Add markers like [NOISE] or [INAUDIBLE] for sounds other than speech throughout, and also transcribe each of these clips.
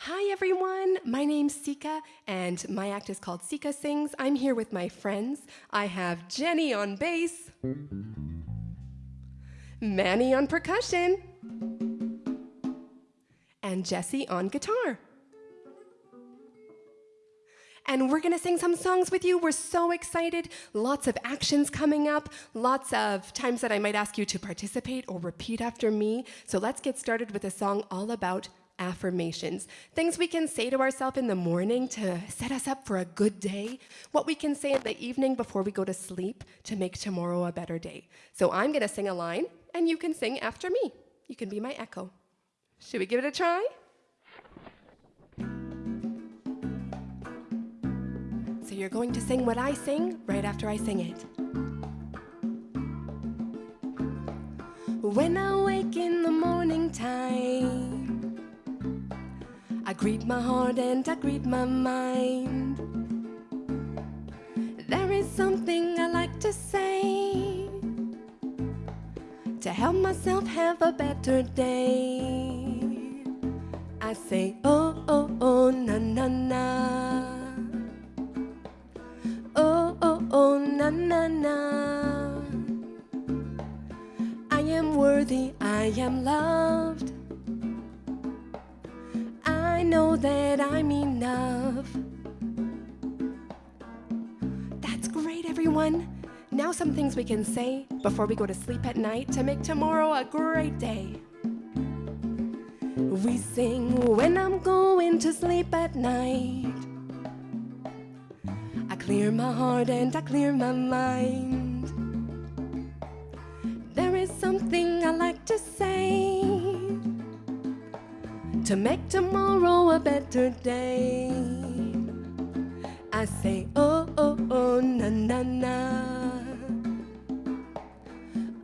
Hi, everyone. My name's Sika, and my act is called Sika Sings. I'm here with my friends. I have Jenny on bass, Manny on percussion, and Jesse on guitar. And we're gonna sing some songs with you. We're so excited. Lots of actions coming up, lots of times that I might ask you to participate or repeat after me. So let's get started with a song all about affirmations, things we can say to ourselves in the morning to set us up for a good day, what we can say in the evening before we go to sleep to make tomorrow a better day. So I'm going to sing a line, and you can sing after me. You can be my echo. Should we give it a try? So you're going to sing what I sing right after I sing it. When I wake in the morning time greet my heart and I greet my mind. There is something I like to say to help myself have a better day. I say, oh, oh, oh, na, na, na. Oh, oh, oh, na, na, na. I am worthy, I am loved know that I'm enough. That's great, everyone. Now, some things we can say before we go to sleep at night to make tomorrow a great day. We sing when I'm going to sleep at night. I clear my heart and I clear my mind. There is something I like to say to make tomorrow a better day. I say, oh, oh, oh, na, na, na.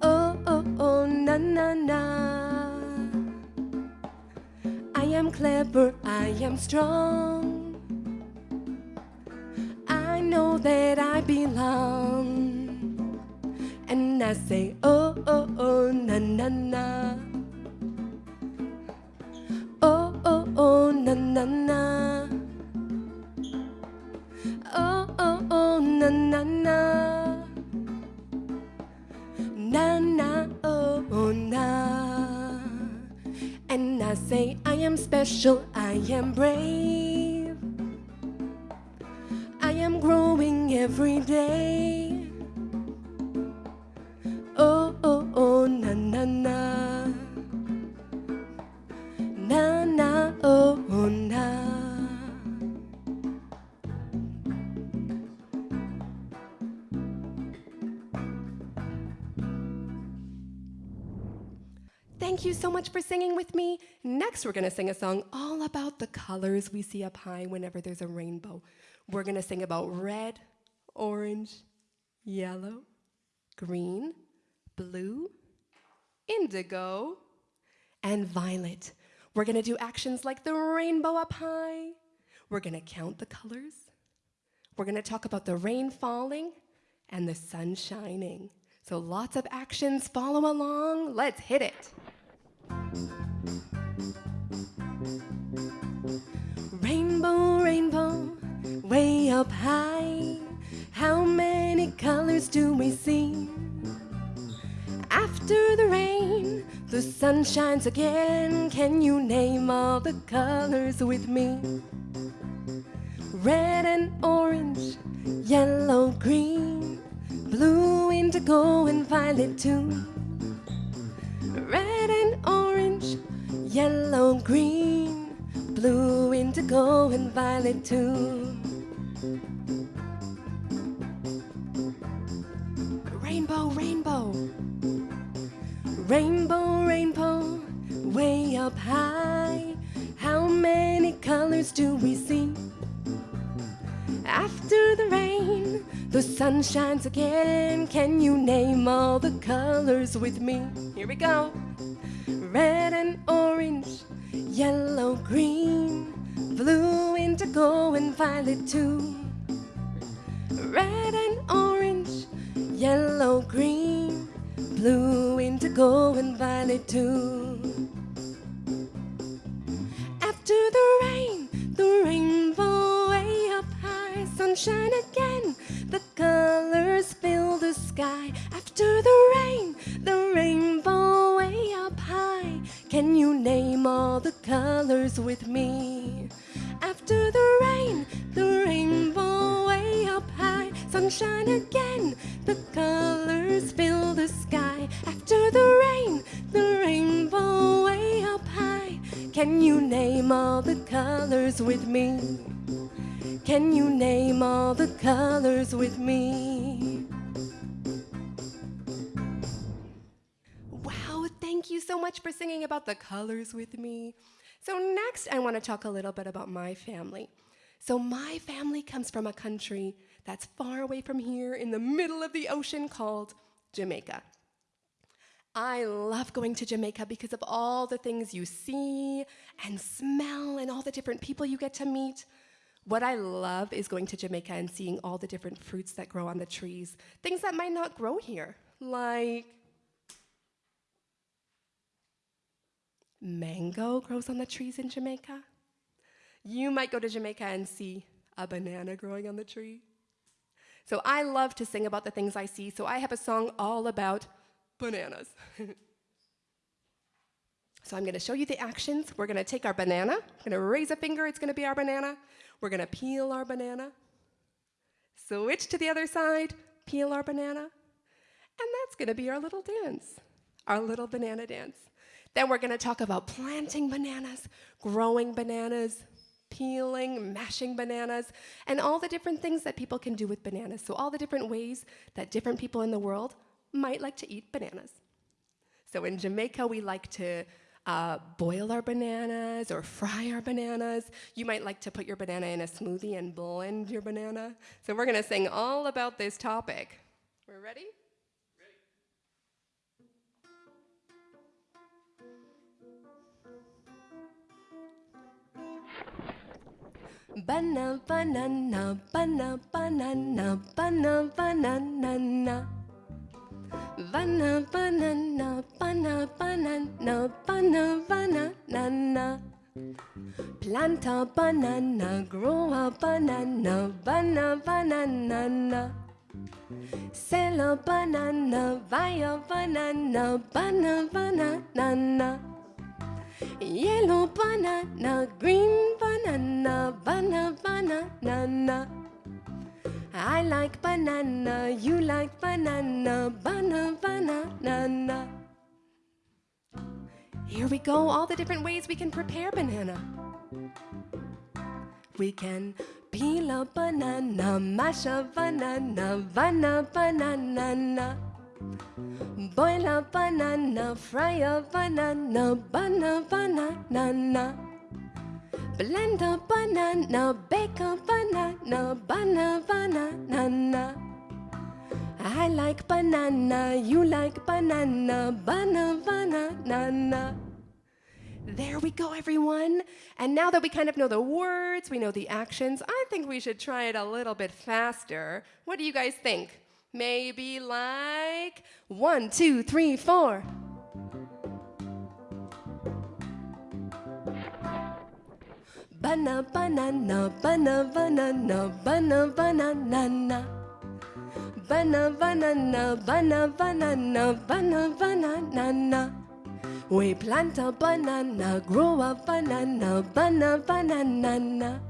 Oh, oh, oh, na, na, na. I am clever, I am strong. I know that I belong. And I say, oh, oh, oh, na, na, na. Na na Oh oh oh na na na Na na oh oh na. And I say I am special, I am brave Thank you so much for singing with me. Next, we're going to sing a song all about the colors we see up high whenever there's a rainbow. We're going to sing about red, orange, yellow, green, blue, indigo, and violet. We're going to do actions like the rainbow up high. We're going to count the colors. We're going to talk about the rain falling and the sun shining. So lots of actions. Follow along. Let's hit it. Rainbow, rainbow, way up high. How many colors do we see? After the rain, the sun shines again. Can you name all the colors with me? Red and orange, yellow, green, blue, indigo, and violet too. Red and orange, yellow, green, blue, indigo, and violet too. Rainbow, rainbow. Rainbow, rainbow, way up high. How many colors do we see? After the rain, the sun shines again. Can you name all the colors with me? Here we go. Red and orange, Yellow, green, blue, indigo, and violet too. Red and orange, yellow, green, blue, indigo, and violet too. After the rain, the rainbow way up high, sunshine again, the colors fill the sky. After the colors with me? After the rain, the rainbow way up high. Sunshine again, the colors fill the sky. After the rain, the rainbow way up high. Can you name all the colors with me? Can you name all the colors with me? Wow, thank you so much for singing about the colors with me. So, next, I want to talk a little bit about my family. So, my family comes from a country that's far away from here in the middle of the ocean called Jamaica. I love going to Jamaica because of all the things you see and smell and all the different people you get to meet. What I love is going to Jamaica and seeing all the different fruits that grow on the trees, things that might not grow here, like mango grows on the trees in Jamaica. You might go to Jamaica and see a banana growing on the tree. So I love to sing about the things I see, so I have a song all about bananas. [LAUGHS] so I'm going to show you the actions. We're going to take our banana, we're going to raise a finger, it's going to be our banana. We're going to peel our banana. Switch to the other side, peel our banana. And that's going to be our little dance, our little banana dance. Then we're going to talk about planting bananas, growing bananas, peeling, mashing bananas, and all the different things that people can do with bananas. So all the different ways that different people in the world might like to eat bananas. So in Jamaica, we like to uh, boil our bananas or fry our bananas. You might like to put your banana in a smoothie and blend your banana. So we're going to sing all about this topic. We're ready? Banana, banana, banana, banana, banana, banana. Banana, banana, banana, banana, banana, banana. Plant a banana, grow a banana, banana, banana. Sell a banana, buy a banana, banana, banana. Yellow banana, green banana, banana, banana. I like banana, you like banana, banana, banana. Here we go, all the different ways we can prepare banana. We can peel a banana, mash a banana, banana, banana. Boil a banana, fry a banana, banana, banana. Blend a banana, bake a banana, banana, banana. I like banana, you like banana, banana, banana. There we go, everyone. And now that we kind of know the words, we know the actions, I think we should try it a little bit faster. What do you guys think? Maybe like one, two, three, four. Banana, banana, banana, banana, banana, banana. Banana, banana, banana, banana, banana, banana. We plant a banana, grow a banana, banana, banana.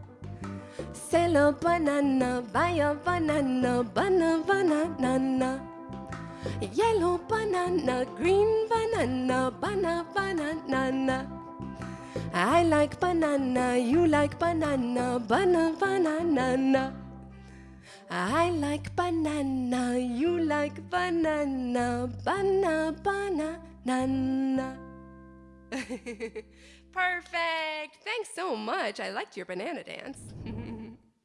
Sell a banana, buy a banana, banana, banana. Yellow banana, green banana, banana, banana. I like banana, you like banana, banana, banana. I like banana, you like banana, banana, banana. [LAUGHS] Perfect! Thanks so much. I liked your banana dance. [LAUGHS]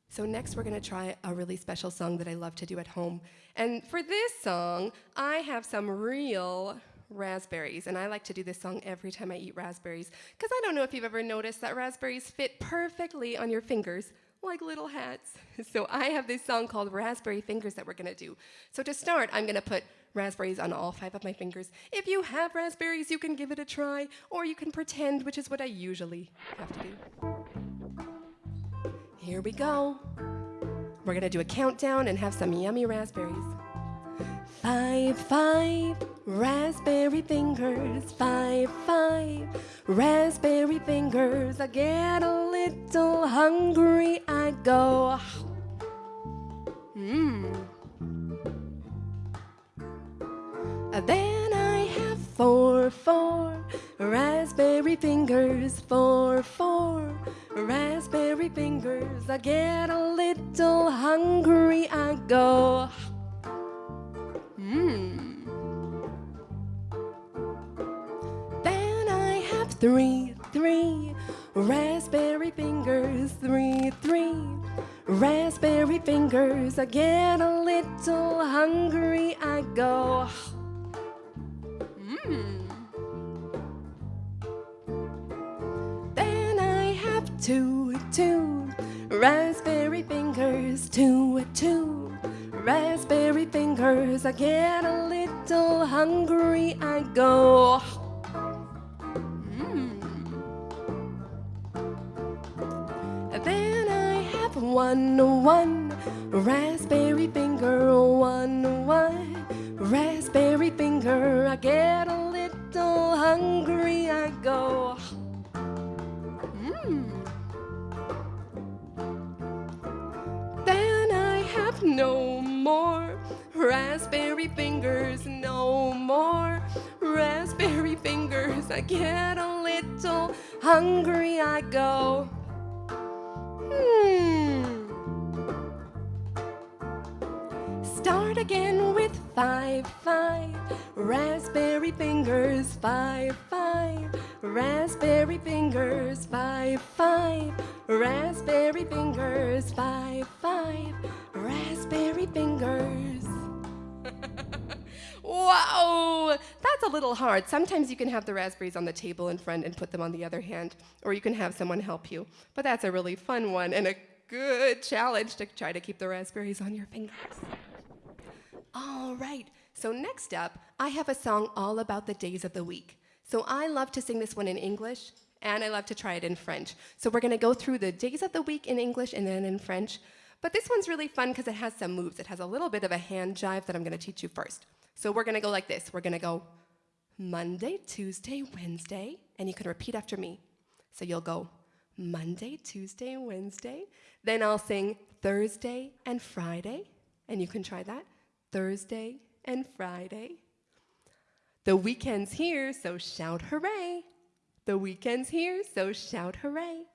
so, next, we're going to try a really special song that I love to do at home. And for this song, I have some real raspberries. And I like to do this song every time I eat raspberries. Because I don't know if you've ever noticed that raspberries fit perfectly on your fingers like little hats. [LAUGHS] So I have this song called Raspberry Fingers that we're gonna do. So to start, I'm gonna put raspberries on all five of my fingers. If you have raspberries, you can give it a try, or you can pretend, which is what I usually have to do. Here we go. We're gonna do a countdown and have some yummy raspberries. Five, five, raspberry fingers. Five, five, raspberry fingers. I get a little hungry, I go. Mmm. Then I have four, four raspberry fingers. Four, four raspberry fingers. I get a little hungry, I go. Mmm. Then I have three, three raspberry fingers. Three, three raspberry fingers. I get a little hungry, I go. Two, two raspberry fingers. Two, two raspberry fingers. I get a little hungry, I go. Mmm. Then I have one, one raspberry finger. One, one raspberry finger. I get a little hungry, I go. Raspberry fingers, no more raspberry fingers. I get a little hungry, I go. Hmm. Start again with five, five raspberry fingers, five, five raspberry fingers, five, five raspberry fingers, five, five raspberry fingers. Wow, that's a little hard. Sometimes you can have the raspberries on the table in front and put them on the other hand, or you can have someone help you. But that's a really fun one and a good challenge to try to keep the raspberries on your fingers. All right, so next up, I have a song all about the days of the week. So I love to sing this one in English, and I love to try it in French. So we're gonna go through the days of the week in English and then in French. But this one's really fun because it has some moves. It has a little bit of a hand jive that I'm gonna teach you first. So we're gonna go like this. We're gonna go Monday, Tuesday, Wednesday, and you can repeat after me. So you'll go Monday, Tuesday, Wednesday. Then I'll sing Thursday and Friday, and you can try that. Thursday and Friday. The weekend's here, so shout hooray. The weekend's here, so shout hooray.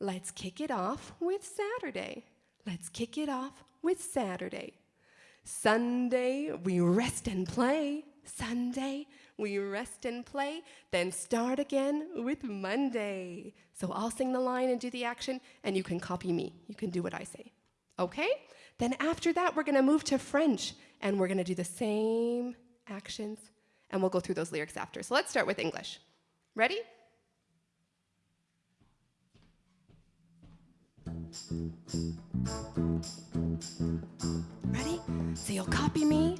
Let's kick it off with Saturday. Let's kick it off with Saturday. Sunday, we rest and play. Sunday, we rest and play. Then start again with Monday. So I'll sing the line and do the action, and you can copy me. You can do what I say. Okay? Then after that, we're gonna move to French, and we're gonna do the same actions, and we'll go through those lyrics after. So let's start with English. Ready? Ready? So you'll copy me.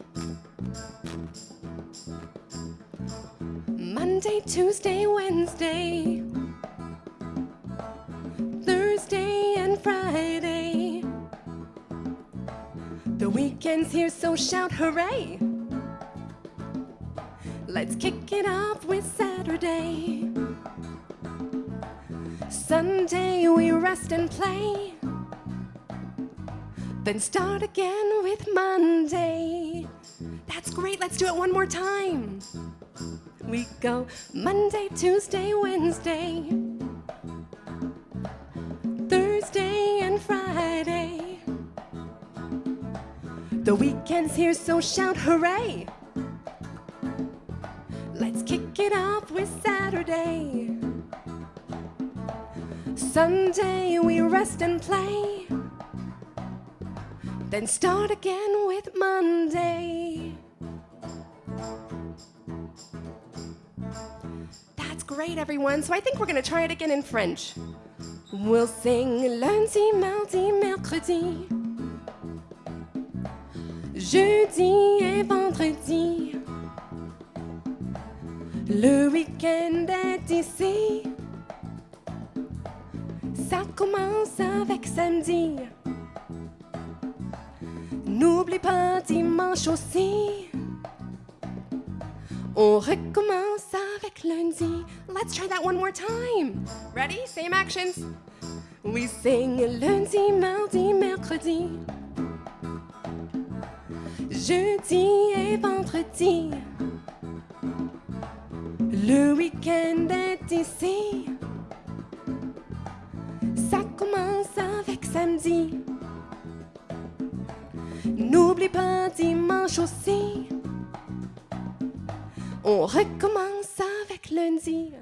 Monday, Tuesday, Wednesday, Thursday, and Friday. The weekend's here, so shout hooray! Let's kick it off with Saturday. Sunday, we rest and play. Then start again with Monday. That's great, let's do it one more time. We go Monday, Tuesday, Wednesday, Thursday, and Friday. The weekend's here, so shout hooray! Let's kick it off with Saturday. Sunday, we rest and play. Then start again with Monday. That's great, everyone. So I think we're going to try it again in French. We'll sing lundi, mardi, mercredi, jeudi et vendredi. Le week-end est ici. Ça commence avec samedi. N'oublie pas dimanche aussi. On recommence avec lundi. Let's try that one more time. Ready? Same actions. We sing lundi, mardi, mercredi. Jeudi et vendredi. Le week-end est ici. Commence avec samedi. N'oublie pas dimanche aussi. On recommence avec lundi.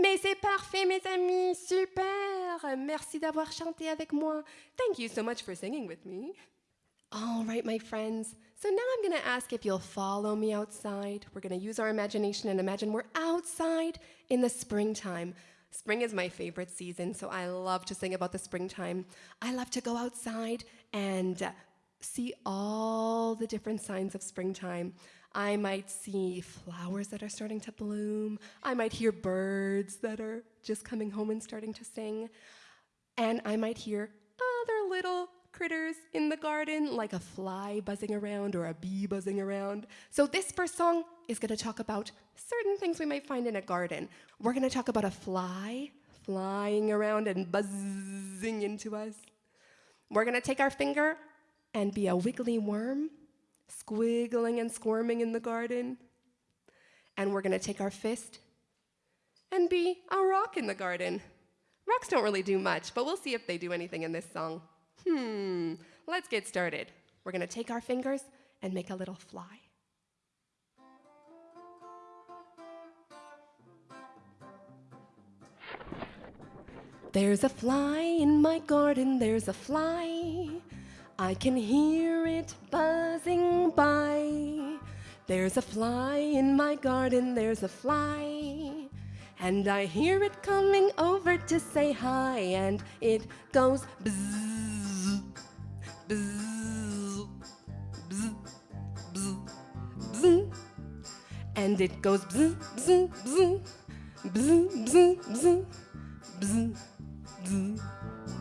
Mais c'est parfait, mes amis, super. Merci d'avoir chanté avec moi. Thank you so much for singing with me. All right, my friends. So now I'm going to ask if you'll follow me outside. We're going to use our imagination and imagine we're outside in the springtime. Spring is my favorite season, so I love to sing about the springtime. I love to go outside and uh, see all the different signs of springtime. I might see flowers that are starting to bloom. I might hear birds that are just coming home and starting to sing. And I might hear other little critters in the garden, like a fly buzzing around or a bee buzzing around. So, this first song is going to talk about certain things we might find in a garden. We're going to talk about a fly flying around and buzzing into us. We're going to take our finger and be a wiggly worm, squiggling and squirming in the garden. And we're going to take our fist and be a rock in the garden. Rocks don't really do much, but we'll see if they do anything in this song. Hmm, let's get started. We're to take our fingers and make a little fly. There's a fly in my garden, there's a fly. I can hear it buzzing by. There's a fly in my garden, there's a fly. And I hear it coming over to say hi, and it goes bzzz, bzzz, bzzz, bzzz, bzzz. And it goes bzzz, bzzz, bzzz, bzzz, bzzz, bzzz, bzzz, bzzz,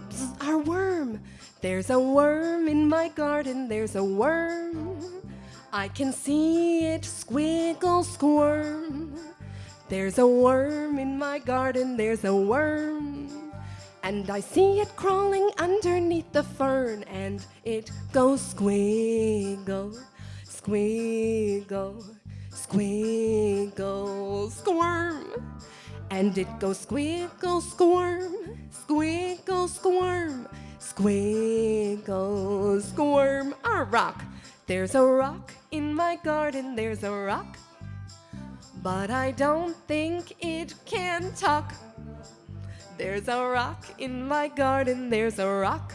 bzzz. Our worm. There's a worm in my garden, there's a worm. I can see it squiggle squirm. There's a worm in my garden, there's a worm. And I see it crawling underneath the fern, and it goes squiggle, squiggle, squiggle, squirm. And it goes squiggle, squirm, squiggle, squirm, squiggle, squirm. A rock. There's a rock in my garden, there's a rock. But I don't think it can talk. There's a rock in my garden, there's a rock.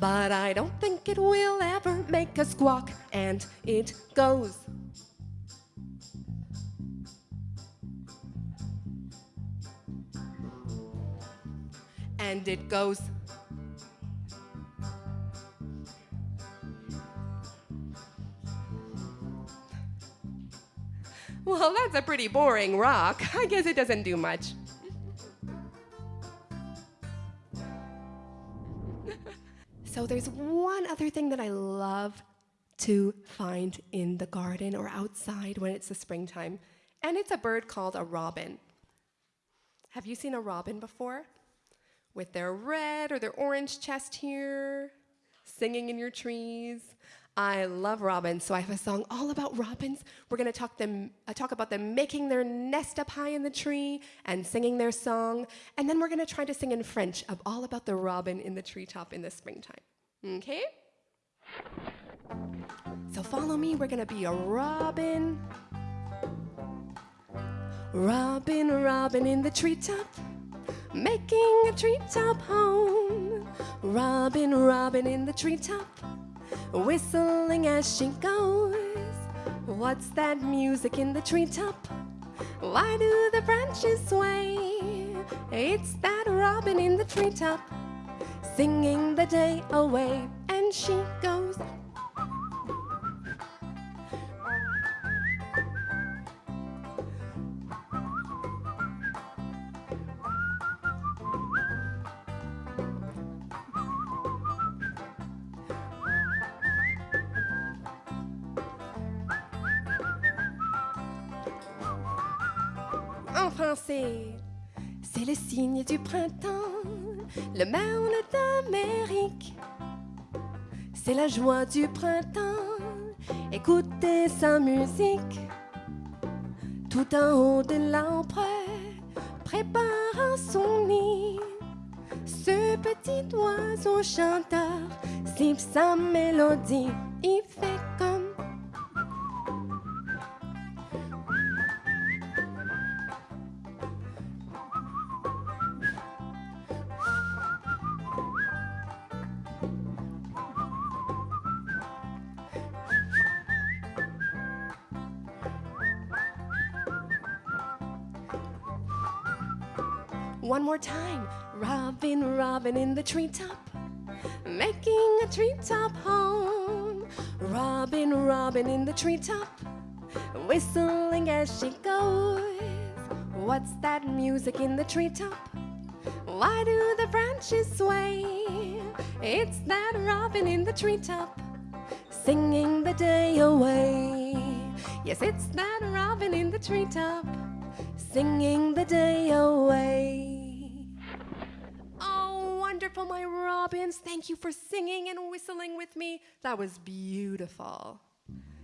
But I don't think it will ever make a squawk. And it goes. And it goes. Well, that's a pretty boring rock. I guess it doesn't do much. [LAUGHS] so, there's one other thing that I love to find in the garden or outside when it's the springtime, and it's a bird called a robin. Have you seen a robin before? With their red or their orange chest here, singing in your trees. I love robins, so I have a song all about robins. We're to talk them uh, talk about them making their nest up high in the tree and singing their song, and then we're to try to sing in French of all about the robin in the treetop in the springtime. Okay? So follow me. We're to be a robin. Robin, robin in the treetop, making a treetop home. Robin, robin in the treetop whistling as she goes. What's that music in the treetop? Why do the branches sway? It's that robin in the treetop, singing the day away, and she goes. La joie du printemps, écoutez sa musique. Tout en haut de l'arbre, préparant son nid. Ce petit oiseau chanteur siffle sa mélodie. Il fait more time. Robin, Robin in the treetop, making a treetop home. Robin, Robin in the treetop, whistling as she goes. What's that music in the treetop? Why do the branches sway? It's that robin in the treetop, singing the day away. Yes, it's that robin in the treetop, singing the day away. Wonderful, my robins. Thank you for singing and whistling with me. That was beautiful.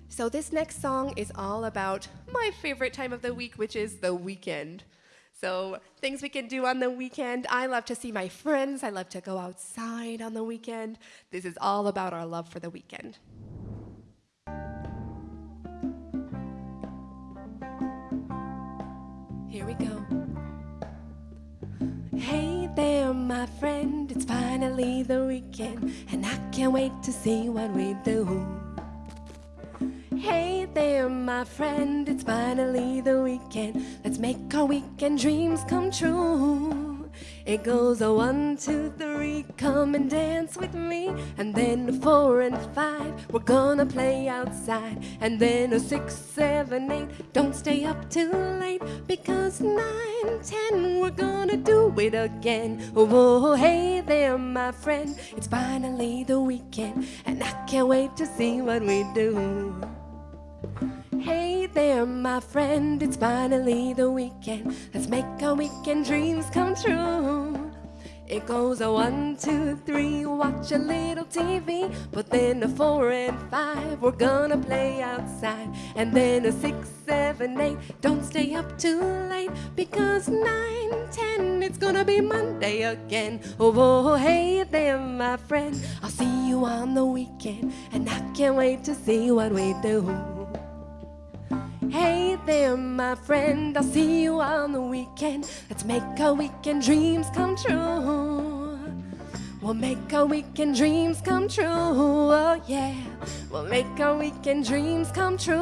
So, this next song is all about my favorite time of the week, which is the weekend. So, things we can do on the weekend. I love to see my friends. I love to go outside on the weekend. This is all about our love for the weekend. Here we go. Hey there, my friend, it's finally the weekend, and I can't wait to see what we do. Hey there, my friend, it's finally the weekend. Let's make our weekend dreams come true. It goes a one, two, three, come and dance with me. And then a four and five, we're gonna play outside. And then a six, seven, eight, don't stay up too late. Because nine, ten, we're gonna do it again. Oh, hey there, my friend, it's finally the weekend. And I can't wait to see what we do. My friend, it's finally the weekend. Let's make our weekend dreams come true. It goes a one, two, three, watch a little TV. But then a four and five, we're gonna play outside. And then a six, seven, eight, don't stay up too late. Because nine, ten, it's gonna be Monday again. Oh, oh, hey there, my friend, I'll see you on the weekend. And I can't wait to see what we do. Hey there, my friend, I'll see you on the weekend. Let's make our weekend dreams come true. We'll make our weekend dreams come true. Oh, yeah. We'll make our weekend dreams come true.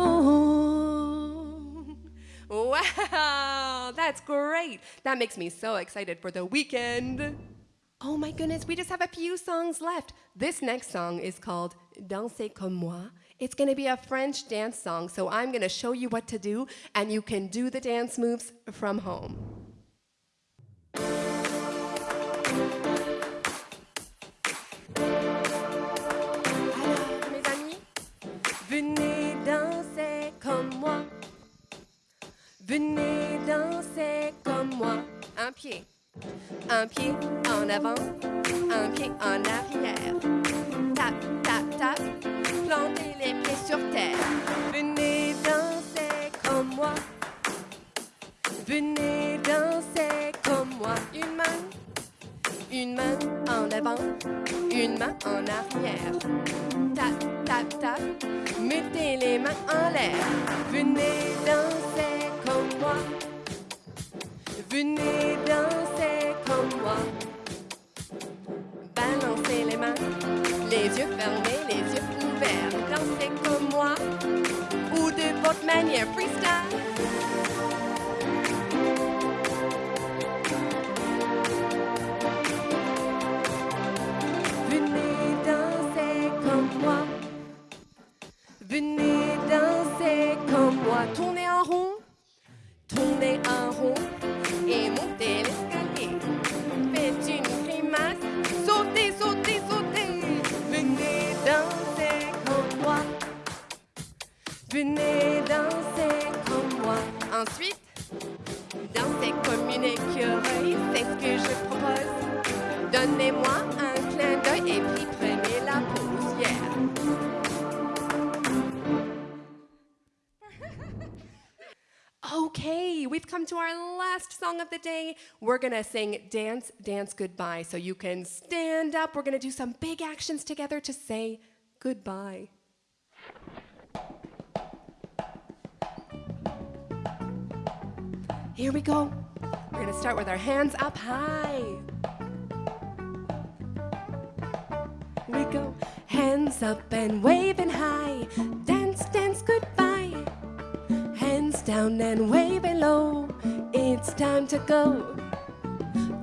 Wow, that's great. That makes me so excited for the weekend. Oh my goodness, we just have a few songs left. This next song is called Danser comme moi. It's going to be a French dance song, so I'm going to show you what to do, and you can do the dance moves from home. Alors, mes amis, venez danser comme moi. Venez danser comme moi. Un pied, un pied en avant, un pied en arrière. Tap, tap, tap, plantez les pieds sur terre. Venez danser comme moi. Venez danser comme moi. Une main, une main en avant, une main en arrière. Tap, tap, tap, mettez les mains en l'air. Venez danser comme moi. Venez danser votre manière freestyle. Okay, we've come to our last song of the day. We're gonna sing Dance, Dance Goodbye. So you can stand up. We're gonna do some big actions together to say goodbye. Here we go. We're gonna start with our hands up high. We go hands up and waving high. Dance, dance, goodbye. Hands down and waving low. It's time to go.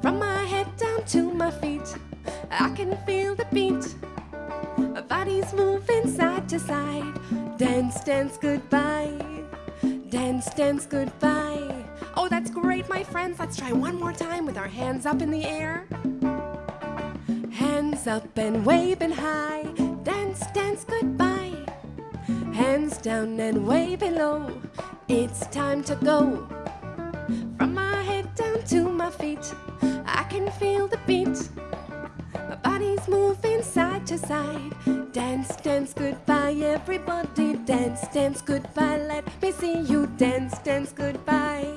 From my head down to my feet, I can feel the beat. My body's moving side to side. Dance, dance, goodbye. Dance, dance, goodbye. Oh, that's great, my friends. Let's try one more time with our hands up in the air. Hands up and waving high. Dance, dance, goodbye. Hands down and waving low. It's time to go. From my head down to my feet, I can feel the beat. My body's moving side to side. Dance, dance, goodbye, everybody. Dance, dance, goodbye. Let me see you dance, dance, goodbye.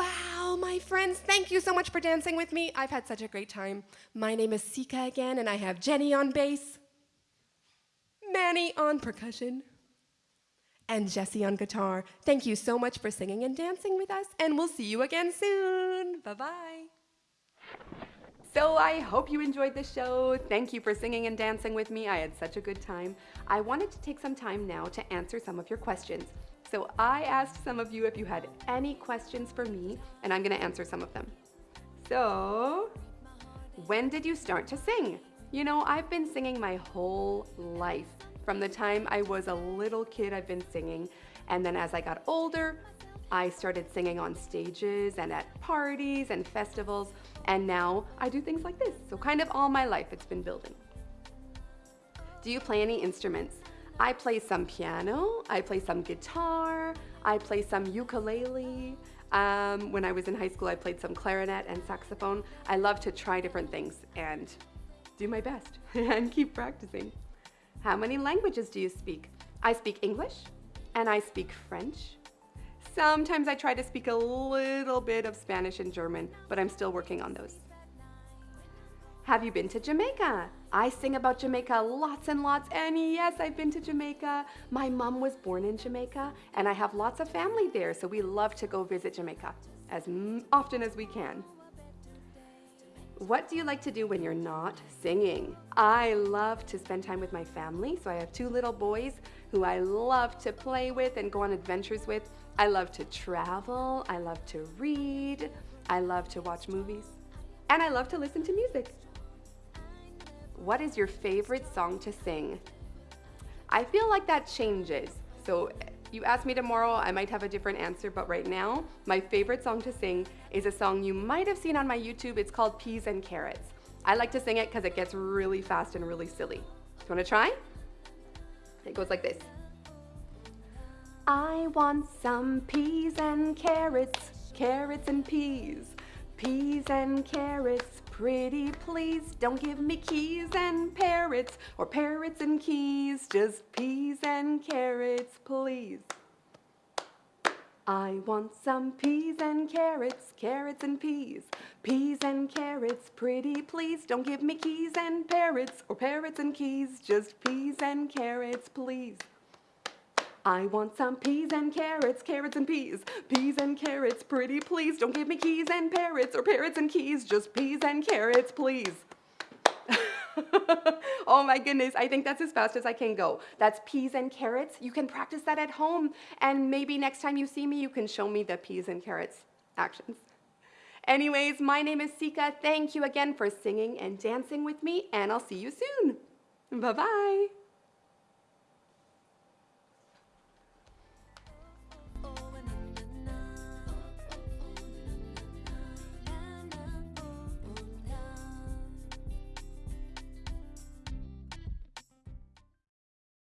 Wow, my friends, thank you so much for dancing with me. I've had such a great time. My name is Sika again, and I have Jenny on bass, Manny on percussion, and Jesse on guitar. Thank you so much for singing and dancing with us, and we'll see you again soon. Bye bye. So I hope you enjoyed the show. Thank you for singing and dancing with me. I had such a good time. I wanted to take some time now to answer some of your questions. So I asked some of you if you had any questions for me, and I'm gonna answer some of them. So, when did you start to sing? You know, I've been singing my whole life. From the time I was a little kid, I've been singing. And then as I got older, I started singing on stages and at parties and festivals. And now I do things like this. So kind of all my life it's been building. Do you play any instruments? I play some piano, I play some guitar, I play some ukulele. Um, when I was in high school, I played some clarinet and saxophone. I love to try different things and do my best [LAUGHS] and keep practicing. How many languages do you speak? I speak English and I speak French. Sometimes I try to speak a little bit of Spanish and German, but I'm still working on those. Have you been to Jamaica? I sing about Jamaica lots and lots, and yes, I've been to Jamaica. My mom was born in Jamaica, and I have lots of family there, so we love to go visit Jamaica as often as we can. What do you like to do when you're not singing? I love to spend time with my family, so I have two little boys who I love to play with and go on adventures with. I love to travel, I love to read, I love to watch movies, and I love to listen to music. What is your favorite song to sing? I feel like that changes. So you ask me tomorrow, I might have a different answer, but right now, my favorite song to sing is a song you might have seen on my YouTube. It's called Peas and Carrots. I like to sing it because it gets really fast and really silly. You wanna try? It goes like this. I want some peas and carrots, carrots and peas, peas and carrots, Pretty please, don't give me keys and parrots, or parrots and keys, just peas and carrots, please. I want some peas and carrots, carrots and peas, peas and carrots, pretty please. Don't give me keys and parrots, or parrots and keys, just peas and carrots, please. I want some peas and carrots, carrots and peas, peas and carrots, pretty please. Don't give me keys and parrots or parrots and keys, just peas and carrots, please. [LAUGHS] oh my goodness, I think that's as fast as I can go. That's peas and carrots. You can practice that at home, and maybe next time you see me, you can show me the peas and carrots actions. Anyways, my name is Sika. Thank you again for singing and dancing with me, and I'll see you soon. Bye-bye.